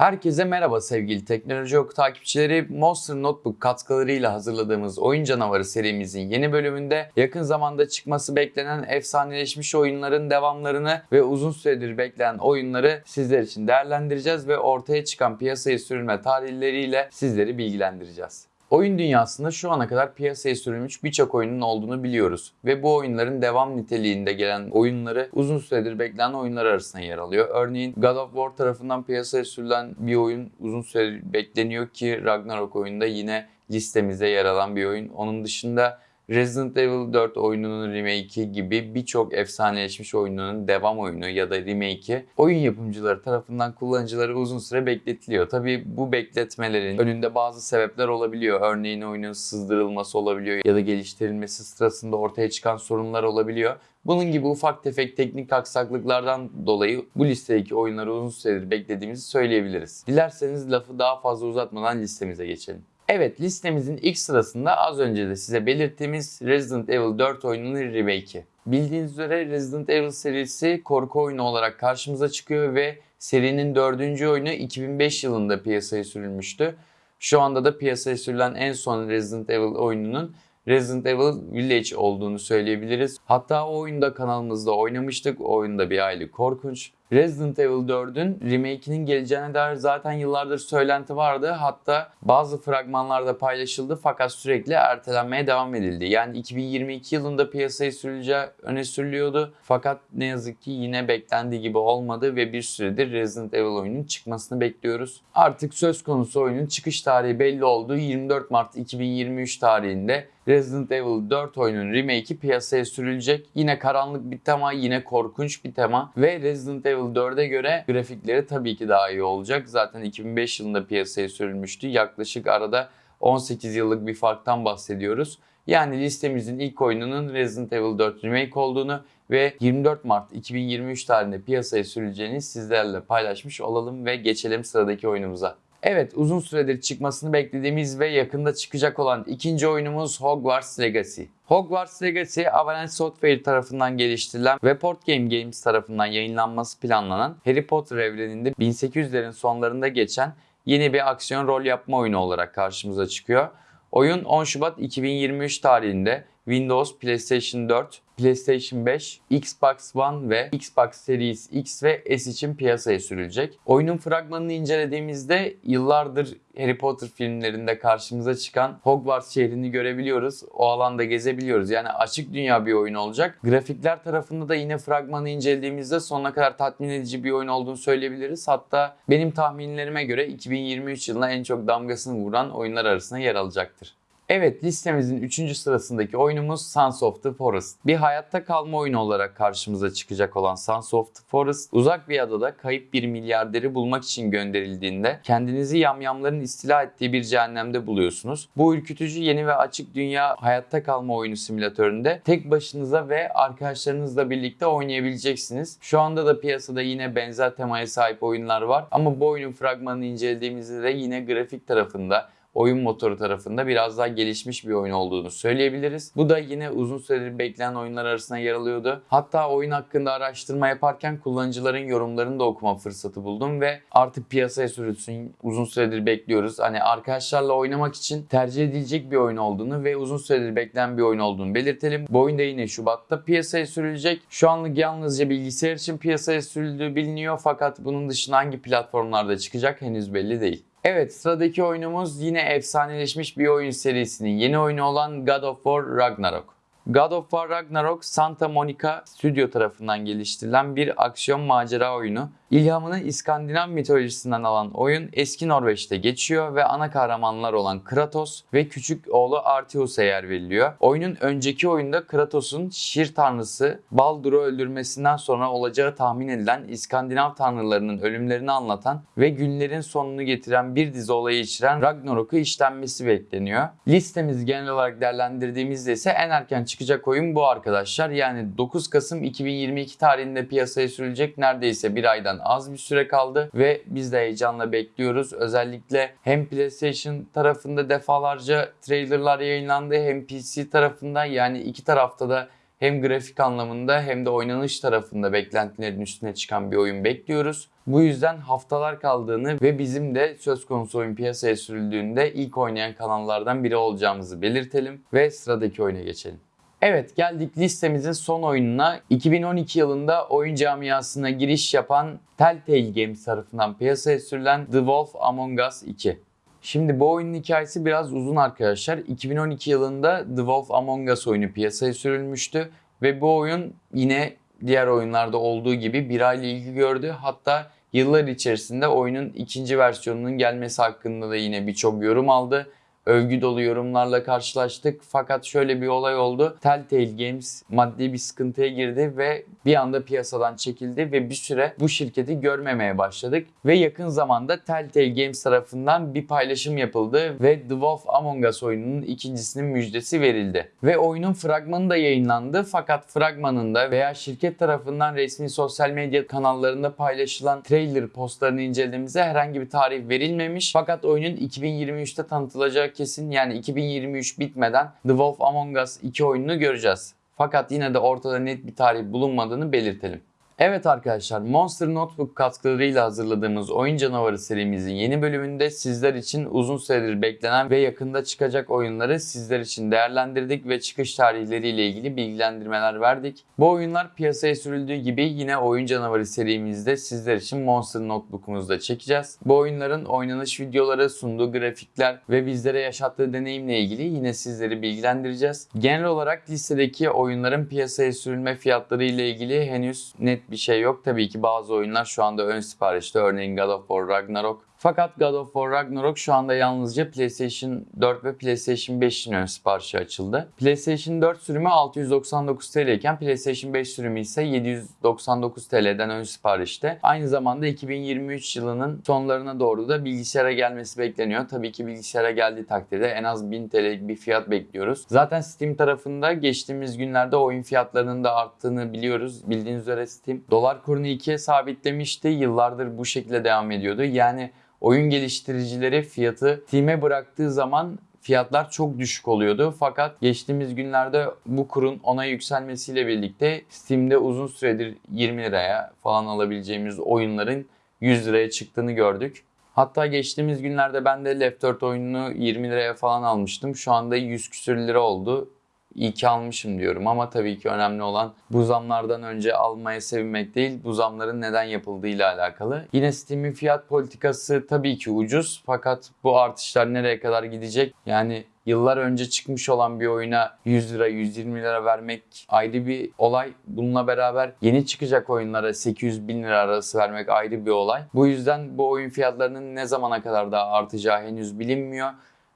Herkese merhaba sevgili Teknoloji Oku takipçileri. Monster Notebook katkılarıyla hazırladığımız Oyun Canavarı serimizin yeni bölümünde yakın zamanda çıkması beklenen efsaneleşmiş oyunların devamlarını ve uzun süredir beklenen oyunları sizler için değerlendireceğiz ve ortaya çıkan piyasaya sürülme tarihleriyle sizleri bilgilendireceğiz. Oyun dünyasında şu ana kadar piyasaya sürülmüş birçok oyunun olduğunu biliyoruz ve bu oyunların devam niteliğinde gelen oyunları uzun süredir beklenen oyunlar arasında yer alıyor. Örneğin God of War tarafından piyasaya sürülen bir oyun uzun süredir bekleniyor ki Ragnarok oyunda yine listemizde yer alan bir oyun. Onun dışında Resident Evil 4 oyununun remake'i gibi birçok efsaneleşmiş oyununun devam oyunu ya da remake'i oyun yapımcıları tarafından kullanıcıları uzun süre bekletiliyor. Tabi bu bekletmelerin önünde bazı sebepler olabiliyor. Örneğin oyunun sızdırılması olabiliyor ya da geliştirilmesi sırasında ortaya çıkan sorunlar olabiliyor. Bunun gibi ufak tefek teknik aksaklıklardan dolayı bu listedeki oyunları uzun süredir beklediğimizi söyleyebiliriz. Dilerseniz lafı daha fazla uzatmadan listemize geçelim. Evet listemizin ilk sırasında az önce de size belirttiğimiz Resident Evil 4 oyununun remake'i. Bildiğiniz üzere Resident Evil serisi korku oyunu olarak karşımıza çıkıyor ve serinin dördüncü oyunu 2005 yılında piyasaya sürülmüştü. Şu anda da piyasaya sürülen en son Resident Evil oyununun Resident Evil Village olduğunu söyleyebiliriz. Hatta o oyunda kanalımızda oynamıştık. O oyunda bir aile korkunç. Resident Evil 4'ün remake'inin geleceğine dair zaten yıllardır söylenti vardı. Hatta bazı fragmanlarda paylaşıldı fakat sürekli ertelenmeye devam edildi. Yani 2022 yılında piyasaya sürüleceği öne sürülüyordu. Fakat ne yazık ki yine beklendiği gibi olmadı ve bir süredir Resident Evil oyunun çıkmasını bekliyoruz. Artık söz konusu oyunun çıkış tarihi belli oldu. 24 Mart 2023 tarihinde Resident Evil 4 oyunun remake'i piyasaya sürülecek. Yine karanlık bir tema, yine korkunç bir tema ve Resident Evil 4'e göre grafikleri tabii ki daha iyi olacak. Zaten 2005 yılında piyasaya sürülmüştü. Yaklaşık arada 18 yıllık bir farktan bahsediyoruz. Yani listemizin ilk oyununun Resident Evil 4 Remake olduğunu ve 24 Mart 2023 tarihinde piyasaya sürüleceğini sizlerle paylaşmış olalım ve geçelim sıradaki oyunumuza. Evet uzun süredir çıkmasını beklediğimiz ve yakında çıkacak olan ikinci oyunumuz Hogwarts Legacy. Hogwarts Legacy Avalanche Software tarafından geliştirilen ve Port Game Games tarafından yayınlanması planlanan Harry Potter evreninde 1800'lerin sonlarında geçen yeni bir aksiyon rol yapma oyunu olarak karşımıza çıkıyor. Oyun 10 Şubat 2023 tarihinde Windows, PlayStation 4, PlayStation 5, Xbox One ve Xbox Series X ve S için piyasaya sürülecek. Oyunun fragmanını incelediğimizde yıllardır Harry Potter filmlerinde karşımıza çıkan Hogwarts şehrini görebiliyoruz. O alanda gezebiliyoruz. Yani açık dünya bir oyun olacak. Grafikler tarafında da yine fragmanı incelediğimizde sonuna kadar tatmin edici bir oyun olduğunu söyleyebiliriz. Hatta benim tahminlerime göre 2023 yılına en çok damgasını vuran oyunlar arasında yer alacaktır. Evet listemizin 3. sırasındaki oyunumuz Sons of the Forest. Bir hayatta kalma oyunu olarak karşımıza çıkacak olan Sons of the Forest uzak bir adada kayıp bir milyarderi bulmak için gönderildiğinde kendinizi yamyamların istila ettiği bir cehennemde buluyorsunuz. Bu ürkütücü yeni ve açık dünya hayatta kalma oyunu simülatöründe tek başınıza ve arkadaşlarınızla birlikte oynayabileceksiniz. Şu anda da piyasada yine benzer temaya sahip oyunlar var ama bu oyunun fragmanını incelediğimizde de yine grafik tarafında oyun motoru tarafında biraz daha gelişmiş bir oyun olduğunu söyleyebiliriz. Bu da yine uzun süredir beklenen oyunlar arasında yer alıyordu. Hatta oyun hakkında araştırma yaparken kullanıcıların yorumlarını da okuma fırsatı buldum ve artık piyasaya sürülsün uzun süredir bekliyoruz. Hani arkadaşlarla oynamak için tercih edilecek bir oyun olduğunu ve uzun süredir beklenen bir oyun olduğunu belirtelim. Bu oyun da yine Şubat'ta piyasaya sürülecek. Şu anlık yalnızca bilgisayar için piyasaya sürüldüğü biliniyor fakat bunun dışında hangi platformlarda çıkacak henüz belli değil. Evet sıradaki oyunumuz yine efsaneleşmiş bir oyun serisinin yeni oyunu olan God of War Ragnarok. God of War Ragnarok Santa Monica Studio tarafından geliştirilen bir aksiyon macera oyunu. İlhamını İskandinav mitolojisinden alan oyun eski Norveç'te geçiyor ve ana kahramanlar olan Kratos ve küçük oğlu Arteus'a yer veriliyor. Oyunun önceki oyunda Kratos'un şir tanrısı Baldur'u öldürmesinden sonra olacağı tahmin edilen İskandinav tanrılarının ölümlerini anlatan ve günlerin sonunu getiren bir dizi olayı içeren Ragnarok'u işlenmesi bekleniyor. Listemizi genel olarak değerlendirdiğimizde ise en erken çıkacak oyun bu arkadaşlar. Yani 9 Kasım 2022 tarihinde piyasaya sürülecek neredeyse bir aydan az bir süre kaldı ve biz de heyecanla bekliyoruz. Özellikle hem PlayStation tarafında defalarca trailerlar yayınlandı hem PC tarafında yani iki tarafta da hem grafik anlamında hem de oynanış tarafında beklentilerin üstüne çıkan bir oyun bekliyoruz. Bu yüzden haftalar kaldığını ve bizim de söz konusu oyun piyasaya sürüldüğünde ilk oynayan kanallardan biri olacağımızı belirtelim ve sıradaki oyuna geçelim. Evet geldik listemizin son oyununa. 2012 yılında oyun camiasına giriş yapan Telltale Games tarafından piyasaya sürülen The Wolf Among Us 2. Şimdi bu oyunun hikayesi biraz uzun arkadaşlar. 2012 yılında The Wolf Among Us oyunu piyasaya sürülmüştü ve bu oyun yine diğer oyunlarda olduğu gibi bir ayla ilgi gördü. Hatta yıllar içerisinde oyunun ikinci versiyonunun gelmesi hakkında da yine birçok yorum aldı övgü dolu yorumlarla karşılaştık. Fakat şöyle bir olay oldu. Telltale Games maddi bir sıkıntıya girdi ve bir anda piyasadan çekildi ve bir süre bu şirketi görmemeye başladık. Ve yakın zamanda Telltale Games tarafından bir paylaşım yapıldı ve The Wolf Among Us oyununun ikincisinin müjdesi verildi. Ve oyunun fragmanı da yayınlandı fakat fragmanında veya şirket tarafından resmi sosyal medya kanallarında paylaşılan trailer postlarını incelediğimizde herhangi bir tarih verilmemiş. Fakat oyunun 2023'te tanıtılacağı kesin yani 2023 bitmeden The Wolf Among Us 2 oyununu göreceğiz. Fakat yine de ortada net bir tarih bulunmadığını belirtelim. Evet arkadaşlar Monster Notebook katkılarıyla hazırladığımız Oyun Canavarı serimizin yeni bölümünde sizler için uzun süredir beklenen ve yakında çıkacak oyunları sizler için değerlendirdik ve çıkış tarihleriyle ilgili bilgilendirmeler verdik. Bu oyunlar piyasaya sürüldüğü gibi yine Oyun Canavarı serimizde sizler için Monster Notebook'umuzda çekeceğiz. Bu oyunların oynanış videoları, sunduğu grafikler ve bizlere yaşattığı deneyimle ilgili yine sizleri bilgilendireceğiz. Genel olarak listedeki oyunların piyasaya sürülme fiyatları ile ilgili henüz net bir şey yok. Tabii ki bazı oyunlar şu anda ön siparişte. Örneğin God of War Ragnarok. Fakat God of War Ragnarok şu anda yalnızca PlayStation 4 ve PlayStation 5'in ön siparişi açıldı. PlayStation 4 sürümü 699 TL iken PlayStation 5 sürümü ise 799 TL'den ön siparişte. Aynı zamanda 2023 yılının sonlarına doğru da bilgisayara gelmesi bekleniyor. Tabii ki bilgisayara geldiği takdirde en az 1000 TL'lik bir fiyat bekliyoruz. Zaten Steam tarafında geçtiğimiz günlerde oyun fiyatlarının da arttığını biliyoruz. Bildiğiniz üzere Steam dolar kurunu 2'ye sabitlemişti. Yıllardır bu şekilde devam ediyordu. Yani oyun geliştiricileri fiyatı Steam'e bıraktığı zaman fiyatlar çok düşük oluyordu. Fakat geçtiğimiz günlerde bu kurun ona yükselmesiyle birlikte Steam'de uzun süredir 20 liraya falan alabileceğimiz oyunların 100 liraya çıktığını gördük. Hatta geçtiğimiz günlerde ben de Left 4 oyununu 20 liraya falan almıştım. Şu anda 100 küsür lira oldu iyi ki almışım diyorum ama tabii ki önemli olan bu zamlardan önce almaya sevinmek değil bu zamların neden yapıldığıyla alakalı. Yine Steam'in fiyat politikası tabii ki ucuz fakat bu artışlar nereye kadar gidecek? Yani yıllar önce çıkmış olan bir oyuna 100 lira 120 lira vermek ayrı bir olay. Bununla beraber yeni çıkacak oyunlara 800 bin lira arası vermek ayrı bir olay. Bu yüzden bu oyun fiyatlarının ne zamana kadar daha artacağı henüz bilinmiyor.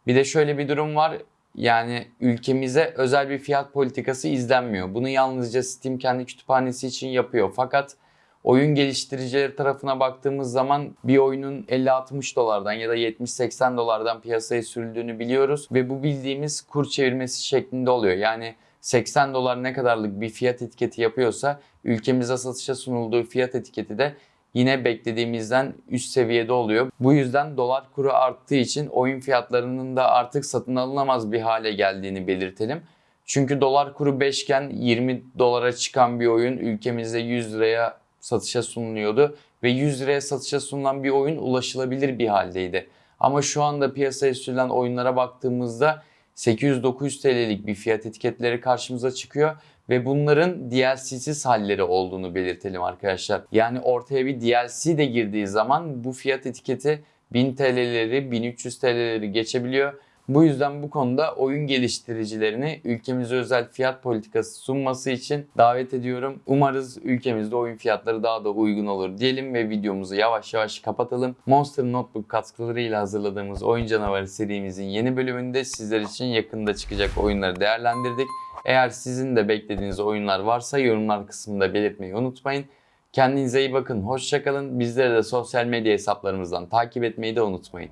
Bir de şöyle bir durum var. Yani ülkemize özel bir fiyat politikası izlenmiyor. Bunu yalnızca Steam kendi kütüphanesi için yapıyor. Fakat oyun geliştiricileri tarafına baktığımız zaman bir oyunun 50-60 dolardan ya da 70-80 dolardan piyasaya sürüldüğünü biliyoruz. Ve bu bildiğimiz kur çevirmesi şeklinde oluyor. Yani 80 dolar ne kadarlık bir fiyat etiketi yapıyorsa ülkemize satışa sunulduğu fiyat etiketi de yine beklediğimizden üst seviyede oluyor. Bu yüzden dolar kuru arttığı için oyun fiyatlarının da artık satın alınamaz bir hale geldiğini belirtelim. Çünkü dolar kuru 5 iken 20 dolara çıkan bir oyun ülkemizde 100 liraya satışa sunuluyordu ve 100 liraya satışa sunulan bir oyun ulaşılabilir bir haldeydi. Ama şu anda piyasaya sürülen oyunlara baktığımızda 800-900 TL'lik bir fiyat etiketleri karşımıza çıkıyor ve bunların DLC'siz halleri olduğunu belirtelim arkadaşlar. Yani ortaya bir DLC de girdiği zaman bu fiyat etiketi 1000 TL'leri 1300 TL'leri geçebiliyor. Bu yüzden bu konuda oyun geliştiricilerini ülkemize özel fiyat politikası sunması için davet ediyorum. Umarız ülkemizde oyun fiyatları daha da uygun olur diyelim ve videomuzu yavaş yavaş kapatalım. Monster Notebook katkılarıyla hazırladığımız Oyun Canavarı serimizin yeni bölümünde sizler için yakında çıkacak oyunları değerlendirdik. Eğer sizin de beklediğiniz oyunlar varsa yorumlar kısmında belirtmeyi unutmayın. Kendinize iyi bakın, hoşçakalın. Bizleri de sosyal medya hesaplarımızdan takip etmeyi de unutmayın.